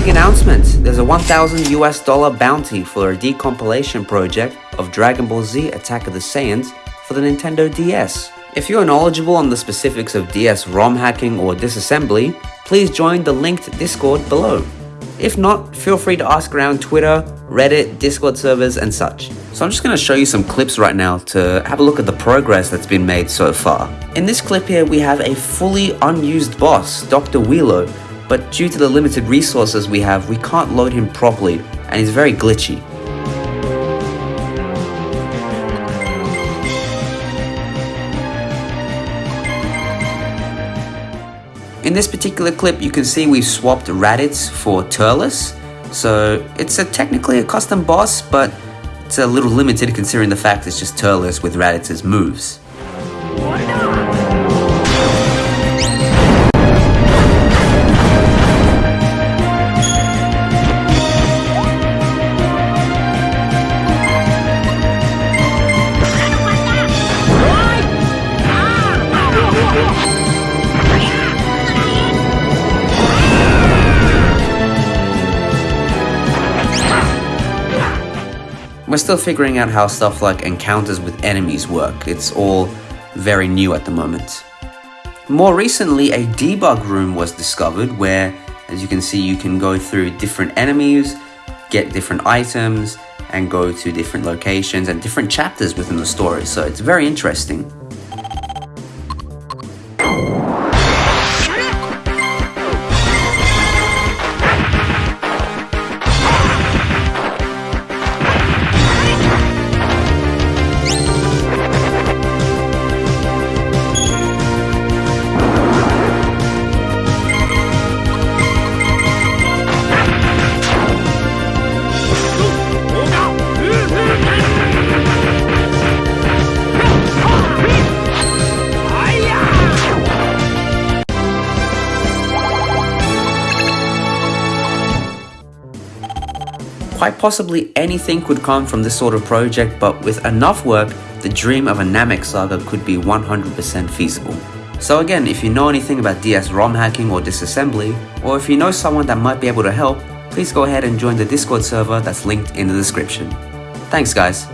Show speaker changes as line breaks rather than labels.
big announcement. There's a 1000 US dollar bounty for a decompilation project of Dragon Ball Z Attack of the Saiyans for the Nintendo DS. If you're knowledgeable on the specifics of DS ROM hacking or disassembly, please join the linked Discord below. If not, feel free to ask around Twitter, Reddit, Discord servers, and such. So I'm just going to show you some clips right now to have a look at the progress that's been made so far. In this clip here, we have a fully unused boss, Dr. Wheelo, but due to the limited resources we have, we can't load him properly, and he's very glitchy. In this particular clip, you can see we've swapped Raditz for Turles, so it's a, technically a custom boss, but it's a little limited considering the fact it's just Turles with Raditz's moves. We're still figuring out how stuff like encounters with enemies work. It's all very new at the moment. More recently, a debug room was discovered where, as you can see, you can go through different enemies, get different items, and go to different locations and different chapters within the story. So it's very interesting. Quite possibly anything could come from this sort of project, but with enough work, the dream of a Namek saga could be 100% feasible. So again, if you know anything about DS ROM hacking or disassembly, or if you know someone that might be able to help, please go ahead and join the Discord server that's linked in the description. Thanks guys.